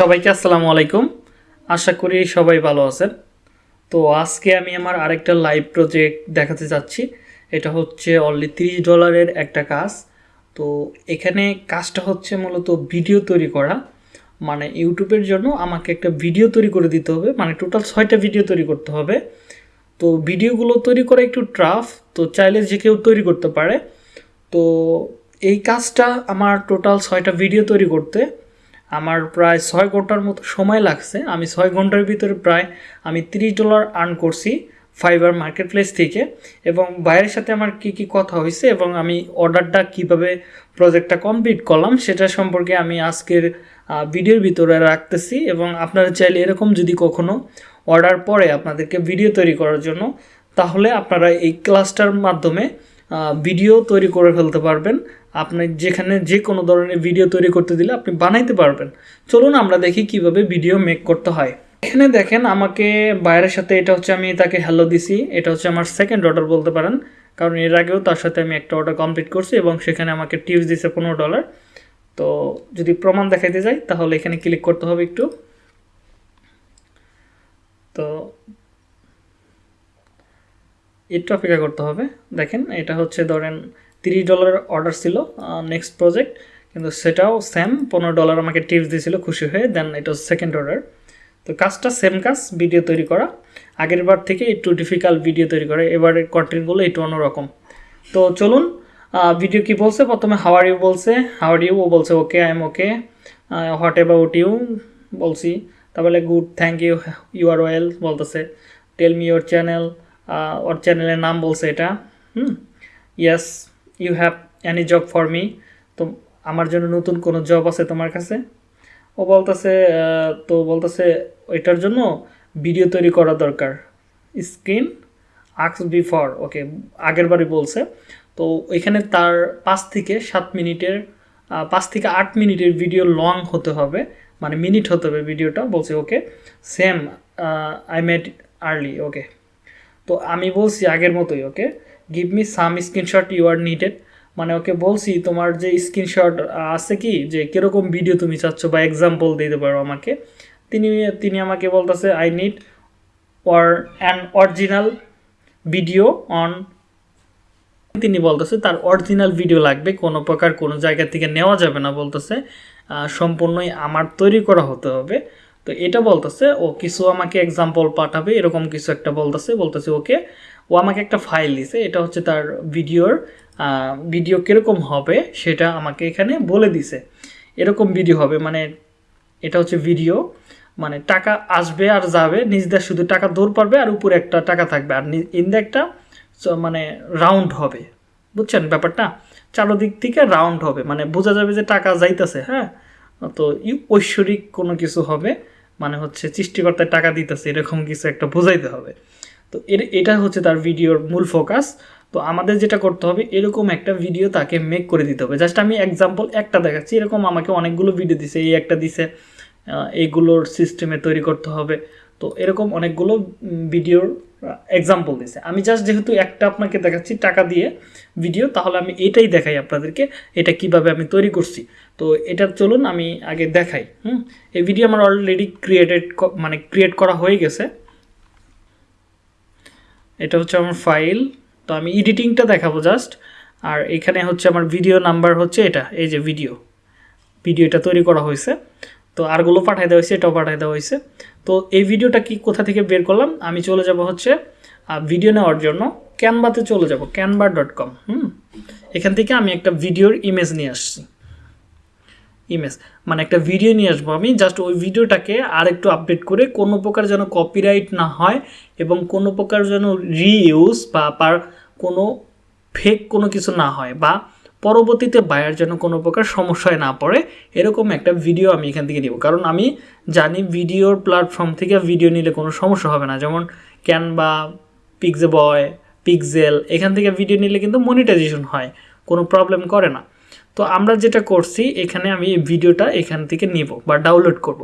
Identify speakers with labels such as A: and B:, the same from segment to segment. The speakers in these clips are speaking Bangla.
A: সবাইকে আসসালামু আলাইকুম। আশা করি সবাই ভালো আছেন। তো আজকে আমি আমার আরেকটা লাইভ প্রজেক্ট দেখাতে যাচ্ছি। এটা হচ্ছে অনলি তিরিশ ডলারের একটা কাজ। তো এখানে কাজটা হচ্ছে মূলত ভিডিও তৈরি করা। মানে ইউটিউবের জন্য আমাকে একটা ভিডিও তৈরি করে দিতে হবে। মানে টোটাল ছয়টা ভিডিও তৈরি করতে হবে। তো ভিডিওগুলো তৈরি করা একটু ট্রাফ তো চাইলে যে কেউ তৈরি করতে পারে। তো এই কাজটা আমার টোটাল ছয়টা ভিডিও তৈরি করতে। আমার প্রায় ছয় ঘণ্টার মতো সময় লাগছে। আমি ছয় ঘণ্টার ভিতরে প্রায় আমি তিরিশ ডলার আর্ন করছি ফাইবার মার্কেট প্লেস থেকে এবং বাইরের সাথে আমার কি কি কথা হয়েছে এবং আমি অর্ডারটা কীভাবে প্রজেক্টটা কমপ্লিট করলাম সেটা সম্পর্কে আমি আজকের ভিডিওর ভিতরে রাখতেছি এবং আপনারা চাইলে এরকম যদি কখনো অর্ডার পরে আপনাদেরকে ভিডিও তৈরি করার জন্য, তাহলে আপনারা এই ক্লাসটার মাধ্যমে ভিডিও তৈরি করে ফেলতে পারবেন। আপনি যেখানে যে কোনো ধরনের ভিডিও তৈরি করতে দিলে আপনি বানাইতে পারবেন। চলুন আমরা দেখি কীভাবে ভিডিও মেক করতে হয়। এখানে দেখেন আমাকে বাইরের সাথে, এটা হচ্ছে আমি তাকে হ্যালো দিছি, এটা হচ্ছে আমার সেকেন্ড অর্ডার বলতে পারেন। কারণ এর আগেও তার সাথে আমি একটা অর্ডার কমপ্লিট করছি এবং সেখানে আমাকে টিপস দিছে পনেরো ডলার তো যদি প্রমাণ দেখাইতে যাই, তাহলে এখানে ক্লিক করতে হবে একটু। তো একটু অপেক্ষা করতে হবে। দেখেন, এটা হচ্ছে ধরেন তিরিশ ডলার অর্ডার ছিল নেক্সট প্রজেক্ট কিন্তু সেটাও সেম পনেরো ডলার আমাকে টিপস দিয়েছিল খুশি হয়ে দেন এটা সেকেন্ড অর্ডার তো কাজটা সেম কাজ ভিডিও তৈরি করা। আগের বার থেকে একটু ডিফিকাল্ট ভিডিও তৈরি করে এবারের কন্টেন্টগুলো একটু অন্যরকম। তো চলুন ভিডিও কি বলছে? প্রথমে হাওয়ার ইউ বলছে হাওয়ার ইউ ও বলছে okay I am okay what about you বলছি। তারপরে good thank you you are well বলতেছে। টেল মি ইউর চ্যানেল ওর চ্যানেলের নাম বলছে এটা। হুম? Yes you have any job for me তো আমার জন্য নতুন কোনো জব আছে তোমার কাছে? ও বলতেছে তো বলতেছে এটার জন্য ভিডিও তৈরি করা দরকার। স্ক্রিন আক্স বিফর ওকে আগের বারই বলছে। তো এখানে তার পাঁচ থেকে সাত মিনিটের পাঁচ থেকে আট মিনিটের ভিডিও লং হতে হবে। মানে মিনিট হতে হবে ভিডিওটা বলছে okay same I made early okay তো আমি বলছি আগের মতোই, okay? Give me some screenshot you are needed মানে ওকে বলছি, তোমার যে স্ক্রিনশট আছে কি? যে কীরকম ভিডিও তুমি চাচ্ছ বা এক্সাম্পল দিতে পারো আমাকে? তিনি তিনি আমাকে বলতেছে I need or an original video on তিনি বলতেছে, তার অরিজিনাল ভিডিও লাগবে, কোনো প্রকার কোনো জায়গা থেকে নেওয়া যাবে না, বলতেছে সম্পূর্ণই আমার তৈরি করা হতে হবে। তো এটা বলতেছে, ও কিছু আমাকে এক্সাম্পল পাঠাবে, এরকম কিছু একটা বলতেছে বলতেছে, ওকে, ও আমাকে একটা ফাইল দিছে, এটা হচ্ছে তার ভিডিওর ভিডিও কীরকম হবে সেটা আমাকে এখানে বলে দিছে। এরকম ভিডিও হবে মানে এটা হচ্ছে ভিডিও মানে টাকা আসবে আর যাবে নিজদের শুধু টাকা দৌড় পারবে আর উপরে একটা টাকা থাকবে, আর ইন্দে একটা মানে রাউন্ড হবে। বুঝছেন ব্যাপারটা? চারোদিক থেকে রাউন্ড হবে মানে বোঝা যাবে যে টাকা যাইতেছে হ্যাঁ? তো ঐশ্বরিক কোনো কিছু হবে মানে হচ্ছে সৃষ্টিকর্তায় টাকা দিতেছে, এরকম কিছু একটা বোঝাইতে হবে। তো এর, এটা হচ্ছে তার ভিডিওর মূল ফোকাস। তো আমাদের যেটা করতে হবে, এরকম একটা ভিডিও তাকে মেক করে দিতে হবে। জাস্ট আমি এক্সাম্পল একটা দেখাচ্ছি, এরকম আমাকে অনেকগুলো ভিডিও দিছে, এই একটা দিছে এইগুলোর সিস্টেমে তৈরি করতে হবে। তো এরকম অনেকগুলো ভিডিওর এক্সাম্পল দিছে। আমি জাস্ট যেহেতু একটা আপনাকে দেখাচ্ছি টাকা দিয়ে ভিডিও তাহলে আমি এটাই দেখাই আপনাদেরকে, এটা কীভাবে আমি তৈরি করছি। তো এটা চলুন আমি আগে দেখাই, হুম? এই ভিডিও আমার অলরেডি ক্রিয়েটেড মানে ক্রিয়েট করা হয়ে গেছে। এটা হচ্ছে আমার ফাইল তো আমি এডিটিংটা দেখাবো জাস্ট আর এখানে হচ্ছে আমার ভিডিও নাম্বার হচ্ছে এটা, এই যে ভিডিও ভিডিওটা তৈরি করা হয়েছে। তো আরগুলো পাঠিয়ে দেওয়া হয়েছে, এটাও পাঠিয়ে দেওয়া হয়েছে। তো এই ভিডিওটা কি কোথা থেকে বের করলাম? আমি চলে যাব হচ্ছে ভিডিও নেওয়ার জন্য ক্যানভাতে চলে যাব ক্যানভা ডট কম হুম? এখান থেকে আমি একটা ভিডিওর ইমেজ নিয়ে আসছি। ইমেজ মানে একটা ভিডিও নিয়ে আসব আমি জাস্ট ওই ভিডিওটাকে আর একটু আপডেট করে কোনো প্রকার যেন কপিরাইট না হয় এবং কোনো প্রকার যেন রিইউজ বা পার কোনো ফেক কোনো কিছু না হয় বা পরবর্তীতে বায়ার যেন কোনো প্রকার সমস্যায় না পড়ে, এরকম একটা ভিডিও আমি এখান থেকে নিব। কারণ আমি জানি ভিডিওর প্ল্যাটফর্ম থেকে ভিডিও নিলে কোনো সমস্যা হবে না। যেমন ক্যানভা পিকজে বয় পিকজেল এখান থেকে ভিডিও নিলে কিন্তু মনিটাইজেশন হয়, কোনো প্রবলেম করে না। তো আমরা যেটা করছি, এখানে আমি ভিডিওটা এখান থেকে নিব বা ডাউনলোড করব।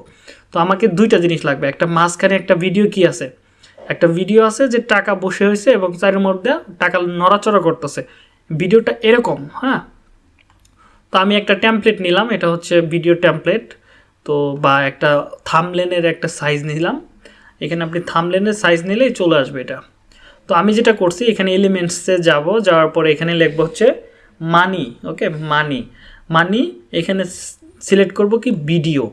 A: তো আমাকে দুইটা জিনিস লাগবে, একটা মাঝখানে একটা ভিডিও কি আছে? একটা ভিডিও আছে যে টাকা বসে হয়েছে এবং চারের মধ্যে টাকা নড়াচড়া করতেছে। ভিডিওটা এরকম হ্যাঁ? তো আমি একটা টেমপ্লেট নিলাম এটা হচ্ছে ভিডিও টেমপ্লেট তো বা একটা থামলেনের একটা সাইজ নিলাম। এখানে আপনি থামলেনের সাইজ নিলেই চলে আসবে এটা। তো আমি যেটা করছি এখানে এলিমেন্টসে যাব যাওয়ার পরে এখানে লিখব হচ্ছে মানি ওকে মানি মানি এখানে সিলেক্ট করব কি ভিডিও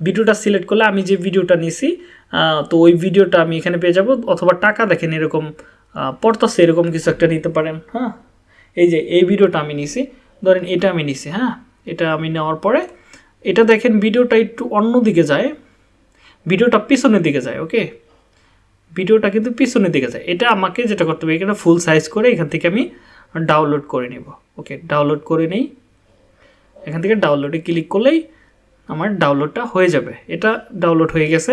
A: ভিডিওটা সিলেক্ট করলে আমি যে ভিডিওটা নিছি তো ওই ভিডিওটা আমি এখানে পেয়ে যাব অথবা টাকা দেখেন এরকম আহ, পড়তেছে এরকম কিছু একটা নিতে পারেন হ্যাঁ? এই যে এই ভিডিওটা আমি নিছি, ধরেন এটা আমি নিছি হ্যাঁ? এটা আমি নেওয়ার পরে, এটা দেখেন ভিডিওটা একটু অন্য দিকে যায়, ভিডিওটা পিছনের দিকে যায়, ওকে? ভিডিওটা কিন্তু পিছনের দিকে যায়। এটা আমাকে যেটা করতে হবে, এখানে ফুল সাইজ করে এখান থেকে আমি ডাউনলোড করে নেব, ওকে? ডাউনলোড করে নেই। এখান থেকে ডাউনলোডে ক্লিক করলেই আমার ডাউনলোডটা হয়ে যাবে। এটা ডাউনলোড হয়ে গেছে,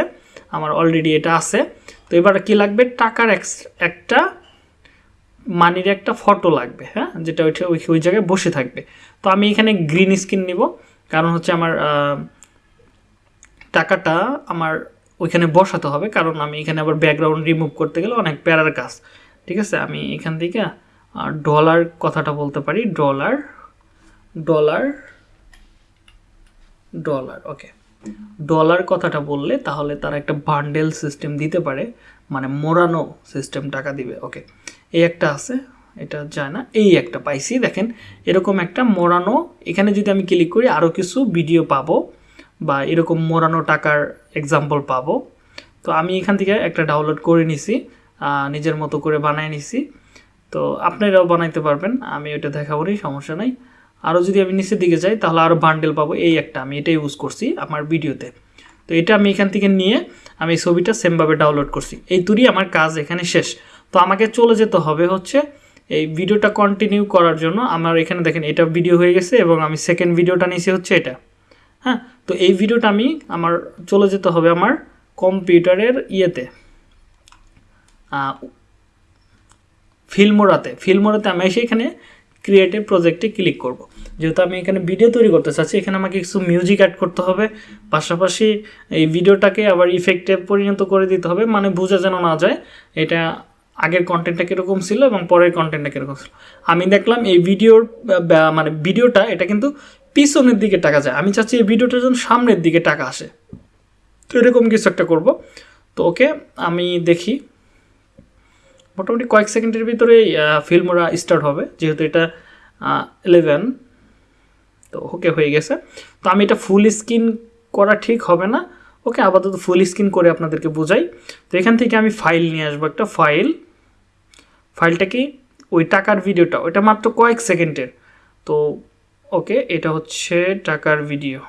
A: আমার অলরেডি এটা আছে। তো এবার কি লাগবে? টাকার একটা মানির একটা ফটো লাগবে হ্যাঁ? যেটা ওইটা ওই ওই জায়গায় বসে থাকবে। তো আমি এখানে গ্রিন স্ক্রিন নিব, কারণ হচ্ছে আমার টাকাটা আমার ওইখানে বসাতে হবে, কারণ আমি এখানে আবার ব্যাকগ্রাউন্ড রিমুভ করতে গেলে অনেক প্যারার কাজ। ঠিক আছে? আমি এখান থেকে ডলার কথাটা বলতে পারি dollar dollar dollar okay dollar কথাটা বললে তাহলে তারা একটা বান্ডেল সিস্টেম দিতে পারে মানে মোড়ানো সিস্টেম টাকা দিবে ওকে এই একটা আছে, এটা যায় না। এই একটা পাইছি, দেখেন, এরকম একটা মোড়ানো, এখানে যদি আমি ক্লিক করি আরও কিছু ভিডিও পাবো, বা এরকম মোড়ানো টাকার এক্সাম্পল পাবো। তো আমি এখান থেকে একটা ডাউনলোড করে নিছি নিজের মতো করে বানায় নিছি। তো আপনারাও বানাইতে পারবেন, আমি ওটা দেখাবো নি, সমস্যা নাই। আরও যদি আমি নিচের দিকে যাই, তাহলে আরও বান্ডেল পাবো, এই একটা, আমি এটা ইউজ করছি আমার ভিডিওতে তো এটা আমি এখান থেকে নিয়ে, আমি ছবিটা সেমভাবে ডাউনলোড করছি। এই তুরি আমার কাজ এখানে শেষ। তো আমাকে চলে যেতে হবে হচ্ছে এই ভিডিওটা কন্টিনিউ করার জন্য। আমার এখানে দেখেন, এটা ভিডিও হয়ে গেছে এবং আমি সেকেন্ড ভিডিওটা নিয়েছি হচ্ছে এটা। হ্যাঁ তো এই ভিডিওটা আমি আমার চলে যেতে হবে আমার কম্পিউটারের ইয়েতে। ফিল্মোরাতে। ফিল্মোরাতে আমি এসে এখানে ক্রিয়েটিভ প্রজেক্টে ক্লিক করব। যেহেতু আমি এখানে ভিডিও তৈরি করতে চাচ্ছি, এখানে আমাকে কিছু মিউজিক অ্যাড করতে হবে। পাশাপাশি এই ভিডিওটাকে আবার ইফেক্টে পরিণত করে দিতে হবে মানে বোঝা যেন না যায়, এটা আগের কন্টেন্টটা কীরকম ছিল এবং পরের কন্টেন্টটা কীরকম ছিল। আমি দেখলাম এই ভিডিওর মানে ভিডিওটা এটা কিন্তু পিছনের দিকে টাকা যায়। আমি চাচ্ছি এই ভিডিওটার যেন সামনের দিকে টাকা আসে। তো এরকম কিছু একটা করব। তো ওকে, আমি দেখি। মোটামুটি কয়েক সেকেন্ডের ভিতরে ফিল্মরা স্টার্ট হবে, যেহেতু এটা ইলেভেন তো ওকে হয়ে গেছে। তো আমি এটা ফুল স্ক্রিন করা ঠিক হবে না। ওকে আপাতত ফুল স্ক্রিন করে আপনাদেরকে বোঝাই। তো এখান থেকে আমি ফাইল নিয়ে আসব একটা ফাইল ফাইলটা কি? ওই টাকার ভিডিওটা, ওইটা মাত্র কয়েক সেকেন্ডের। তো, ওকে, এটা হচ্ছে টাকার ভিডিও।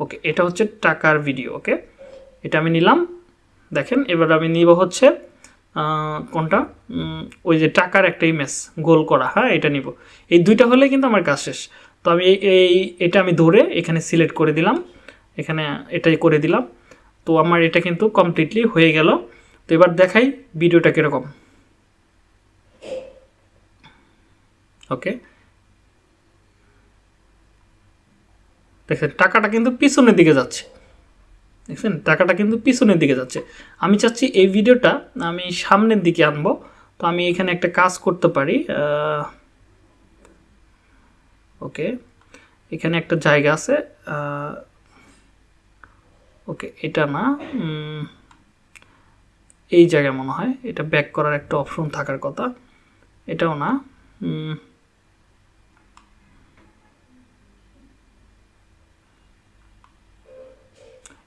A: ওকে, এটা হচ্ছে টাকার ভিডিও, ওকে? এটা আমি নিলাম। দেখেন, এবার আমি নিব হচ্ছে কোনটা? ওই যে টাকার একটা ইমেজ গোল করা হ্যাঁ এটা নিব। এই দুইটা হলে কিন্তু আমার কাজ শেষ। তো আমি এই- এটা আমি ধরে এখানে সিলেক্ট করে দিলাম। এখানে এটাই করে দিলাম। তো আমার এটা কিন্তু কমপ্লিটলি হয়ে গেল। তো এবার দেখাই ভিডিওটা কীরকম। ওকে? দেখেন, টাকাটা কিন্তু পিছনের দিকে যাচ্ছে। দেখছেন? টাকাটা কিন্তু পিছনের দিকে যাচ্ছে। আমি চাচ্ছি এই ভিডিওটা আমি সামনের দিকে আনব। তো আমি এখানে একটা কাজ করতে পারি ওকে, এখানে একটা জায়গা আছে ওকে, এটা না এই জায়গায় মনে হয়। এটা ব্যাক করার একটা অপশন থাকার কথা। এটাও না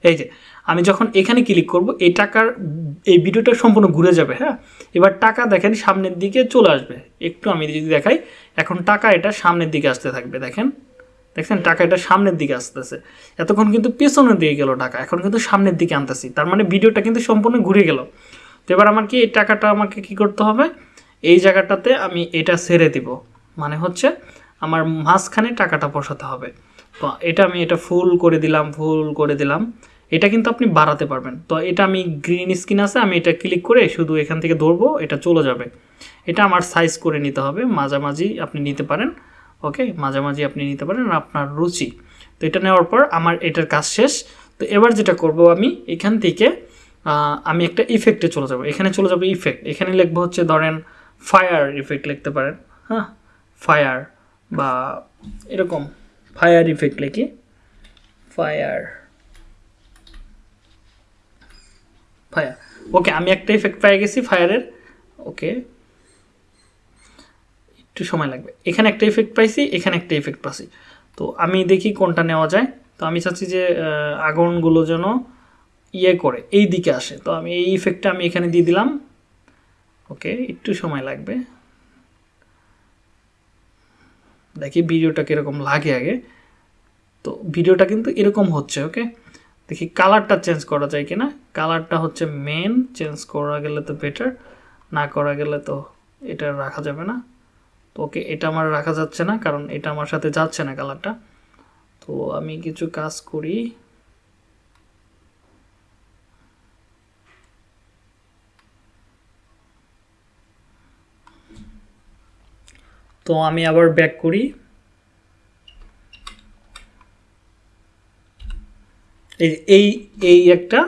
A: এই যে, আমি যখন এখানে ক্লিক করব, এই টাকার, এই ভিডিওটা সম্পূর্ণ ঘুরে যাবে হ্যাঁ? এবার টাকা দেখেন সামনের দিকে চলে আসবে। একটু আমি যদি দেখাই, এখন টাকা এটা সামনের দিকে আসতে থাকবে, দেখেন? দেখছেন? টাকা এটা সামনের দিকে আসতেছে। এতক্ষণ কিন্তু পেছনের দিকে গেল টাকা, এখন কিন্তু সামনের দিকে আনতেছি। তার মানে ভিডিওটা কিন্তু সম্পূর্ণ ঘুরে গেল। তো এবার আমার কি এই টাকাটা আমাকে কি করতে হবে? এই জায়গাটাতে আমি এটা ছেড়ে দিব। মানে হচ্ছে আমার মাঝখানে টাকাটা বসাতে হবে। তো এটা আমি এটা ফুল করে দিলাম ফুল করে দিলাম। এটা কিন্তু আপনি বাড়াতে পারবেন। তো এটা আমি গ্রিন স্ক্রিন আছে, আমি এটা ক্লিক করে শুধু এখান থেকে ধরবো, এটা চলে যাবে। এটা আমার সাইজ করে নিতে হবে, মাঝামাঝি আপনি নিতে পারেন ওকে মাঝামাঝি আপনি নিতে পারেন আপনার রুচি। তো এটা নেওয়ার পর আমার এটার কাজ শেষ। তো এবার যেটা করব আমি, এখান থেকে আমি একটা ইফেক্টে চলে যাব। এখানে চলে যাব ইফেক্ট এখানে লিখব হচ্ছে ধরেন ফায়ার ইফেক্ট লিখতে পারেন হ্যাঁ? ফায়ার বা এরকম ফায়ার ইফেক্ট লিখি। Fire fire. ওকে, আমি একটা ইফেক্ট পেয়ে গেছি ফায়ারের। ওকে। একটু সময় লাগবে। এখানে একটা ইফেক্ট পাইছি, এখানে একটা ইফেক্ট পাইছি তো আমি দেখি কোনটা নেওয়া যায়। তো আমি চাচ্ছি যে আগুনগুলো যেন ইয়ে করে, এই দিকে আসে। তো আমি এই ইফেক্টটা আমি এখানে দিয়ে দিলাম। ওকে, একটু সময় লাগবে। দেখি ভিডিওটা কীরকম লাগে আগে। তো ভিডিওটা কিন্তু এরকম হচ্ছে, ওকে? দেখি কালারটা চেঞ্জ করা যায় কিনা। কালারটা হচ্ছে মেন চেঞ্জ করা গেলে তো বেটার না করা গেলে তো এটা রাখা যাবে না। তো ওকে, এটা আমার রাখা যাচ্ছে না, কারণ এটা আমার সাথে যাচ্ছে না কালারটা তো আমি কিছু কাজ করি। তো আমি আবার ব্যাক করি। এই এই একটা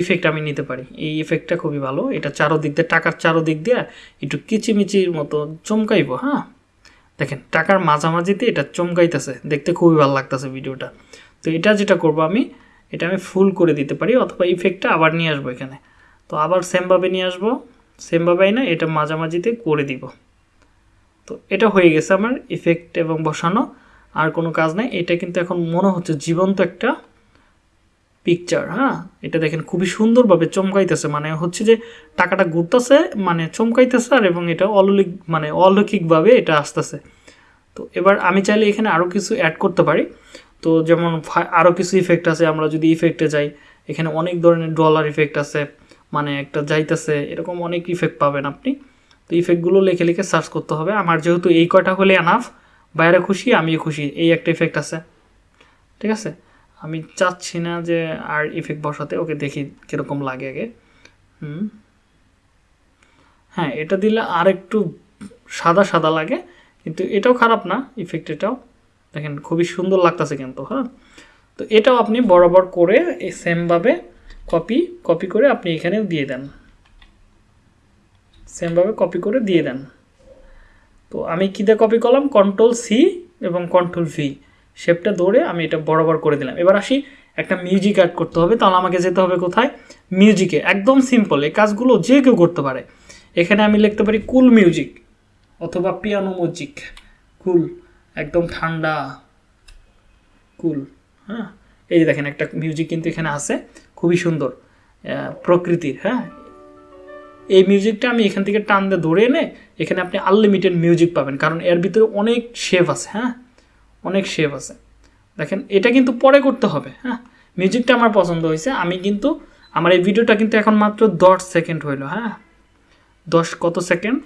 A: ইফেক্ট আমি নিতে পারি। এই ইফেক্টটা খুবই ভালো। এটা চারোদিক দিয়ে, টাকার চারোদিক দিয়ে একটু কিচিমিচির মতো চমকাইবো হ্যাঁ? দেখেন, টাকার মাঝামাঝিতে এটা চমকাইতেছে। দেখতে খুবই ভালো লাগতেছে ভিডিওটা। তো এটা যেটা করব আমি, এটা আমি ফুল করে দিতে পারি, অথবা ইফেক্টটা আবার নিয়ে আসব এখানে। তো আবার সেমভাবে নিয়ে আসব। সেমভাবেই না, এটা মাঝামাঝিতে করে দিব। তো এটা হয়ে গেছে আমার ইফেক্ট এবং বসানো। আর কোনো কাজ নাই। এটা কিন্তু এখন মনে হচ্ছে জীবন্ত একটা পিকচার হ্যাঁ? এটা দেখেন খুবই সুন্দরভাবে চমকাইতেছে মানে হচ্ছে যে টাকাটা ঘুরতেছে মানে চমকাইতেছে আর এবং এটা অলৌকিক মানে অলৌকিকভাবে এটা আসতেছে। তো এবার আমি চাইলে এখানে আরও কিছু অ্যাড করতে পারি। তো যেমন আরও কিছু ইফেক্ট আছে, আমরা যদি ইফেক্টে যাই, এখানে অনেক ধরনের ডলার ইফেক্ট আছে মানে একটা যাইতেছে, এরকম অনেক ইফেক্ট পাবেন আপনি। তো ইফেক্টগুলো লিখে লিখে সার্চ করতে হবে। আমার যেহেতু এই কয়টা হলে এনাফ বাইরে খুশি, আমিও খুশি, এই একটা ইফেক্ট আছে। ঠিক আছে? আমি চাচ্ছি না যে আর ইফেক্ট বসাতে, ওকে দেখি কীরকম লাগে আগে। হুম। হ্যাঁ এটা দিলে আর একটু সাদা সাদা লাগে, কিন্তু এটাও খারাপ না ইফেক্ট এটাও। দেখেন, খুবই সুন্দর লাগতেছে কিন্তু হ্যাঁ। তো এটাও আপনি বরাবর করে এই সেমভাবে কপি কপি করে আপনি এখানেও দিয়ে দেন। সেমভাবে কপি করে দিয়ে দেন। তো আমি কী দিয়ে কপি করলাম? কন্ট্রোল সি এবং কন্ট্রোল ভি শেপটা ধরে আমি এটা বরাবর করে দিলাম। এবার আসি একটা মিউজিক অ্যাড করতে হবে, তাহলে আমাকে যেতে হবে কোথায়? মিউজিকে একদম সিম্পল এই কাজগুলো যে কেউ করতে পারে। এখানে আমি লিখতে পারি কুল মিউজিক অথবা পিয়ানো মিউজিক কুল একদম ঠান্ডা কুল হ্যাঁ? এই যে দেখেন একটা মিউজিক কিন্তু এখানে আছে, খুবই সুন্দর প্রকৃতির হ্যাঁ? এই মিউজিকটা আমি এখান থেকে টান দিয়ে ধরে এনে এখানে আপনি আনলিমিটেড মিউজিক পাবেন, কারণ এর ভিতরে অনেক শেপ আছে হ্যাঁ? অনেক শেপ আছে। দেখেন, এটা কিন্তু পরে করতে হবে হ্যাঁ? মিউজিকটা আমার পছন্দ হয়েছে, আমি কিন্তু, আমার এই ভিডিওটা কিন্তু এখন মাত্র দশ সেকেন্ড হইল হ্যাঁ? দশ কত সেকেন্ড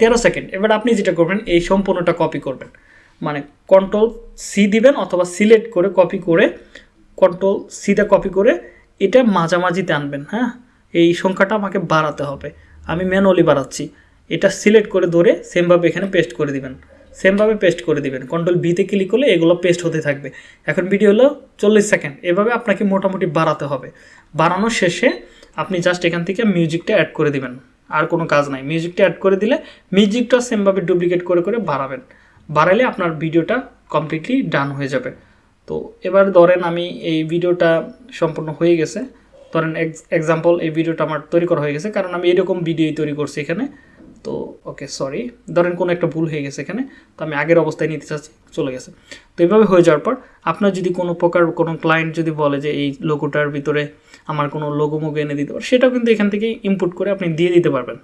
A: তেরো সেকেন্ড এবার আপনি যেটা করবেন, এই সম্পূর্ণটা কপি করবেন। মানে কন্ট্রোল সি দিবেন অথবা সিলেক্ট করে কপি করে কন্ট্রোল সিতে কপি করে, এটা মাঝামাঝিতে আনবেন হ্যাঁ? এই সংখ্যাটা আমাকে বাড়াতে হবে। আমি ম্যানুয়ালি বাড়াচ্ছি। এটা সিলেক্ট করে ধরে সেমভাবে এখানে পেস্ট করে দিবেন। সেমভাবে পেস্ট করে দিবেন। কন্ট্রোল বিতে ক্লিক করলে এগুলো পেস্ট হতে থাকবে। এখন ভিডিও হলো চল্লিশ সেকেন্ড এভাবে আপনাকে মোটামুটি বাড়াতে হবে। বাড়ানোর শেষে আপনি জাস্ট এখান থেকে মিউজিকটা অ্যাড করে দিবেন। আর কোনো কাজ নাই। মিউজিকটা অ্যাড করে দিলে মিউজিকটা সেমভাবে ডুপ্লিকেট করে করে বাড়াবেন। বাড়ালে আপনার ভিডিওটা কমপ্লিটলি ডান হয়ে যাবে। তো এবার ধরেন আমি এই ভিডিওটা সম্পূর্ণ হয়ে গেছে। ধরেন এক্সাম্পল এই ভিডিওটা আমার তৈরি করা হয়ে গেছে। কারণ আমি এরকম ভিডিওই তৈরি করছি এখানে। তো ওকে সরি ধরেন কোনো একটা ভুল হয়ে গেছে এখানে, তো আমি আগের অবস্থায় নিতে চাচ্ছি, চলে গেছে। তো এইভাবে হয়ে যাওয়ার পর, আপনার যদি কোনো প্রকার কোনো ক্লায়েন্ট যদি বলে যে এই লোগোটার ভিতরে আমার কোনো লোগো মোগো এনে দিতে পারে, সেটাও কিন্তু এখান থেকে ইনপুট করে আপনি দিয়ে দিতে পারবেন।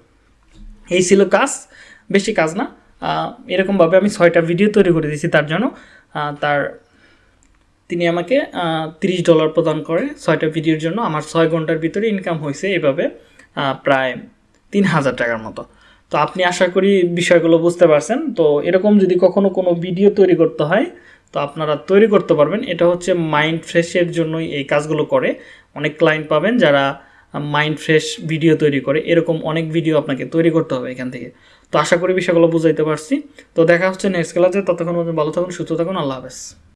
A: এই ছিল কাজ, বেশি কাজ না। এরকমভাবে আমি ছয়টা ভিডিও তৈরি করে দিয়েছি তার জন্য। তার, তিনি আমাকে তিরিশ ডলার প্রদান করে ছয়টা ভিডিওর জন্য। আমার ছয় ঘণ্টার ভিতরে ইনকাম হয়েছে এভাবে প্রায় তিন হাজার টাকার মতো। তো আপনি আশা করি বিষয়গুলো বুঝতে পারছেন। তো এরকম যদি কখনো কোনো ভিডিও তৈরি করতে হয়, তো আপনারা তৈরি করতে পারবেন। এটা হচ্ছে মাইন্ড ফ্রেশের জন্যই এই কাজগুলো করে। অনেক ক্লায়েন্ট পাবেন যারা মাইন্ড ফ্রেশ ভিডিও তৈরি করে। এরকম অনেক ভিডিও আপনাকে তৈরি করতে হবে এখান থেকে। তো আশা করি বিষয়গুলো বুঝাইতে পারছি। তো দেখা হচ্ছে নেক্সট ক্লাসে ততক্ষণ ভালো থাকুন, সুস্থ থাকুন। আল্লাহ হাফেজ।